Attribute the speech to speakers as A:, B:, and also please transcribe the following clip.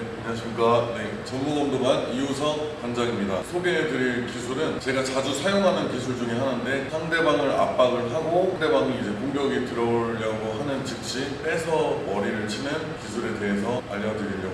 A: 네, 안녕하십니까. 네, 전무검도관 이우석 관장입니다. 소개해드릴 기술은 제가 자주 사용하는 기술 중에 하나인데 상대방을 압박을 하고 상대방이 이제 공격이 들어오려고 하는 즉시 빼서 머리를 치는 기술에 대해서 알려드리려고 합니다.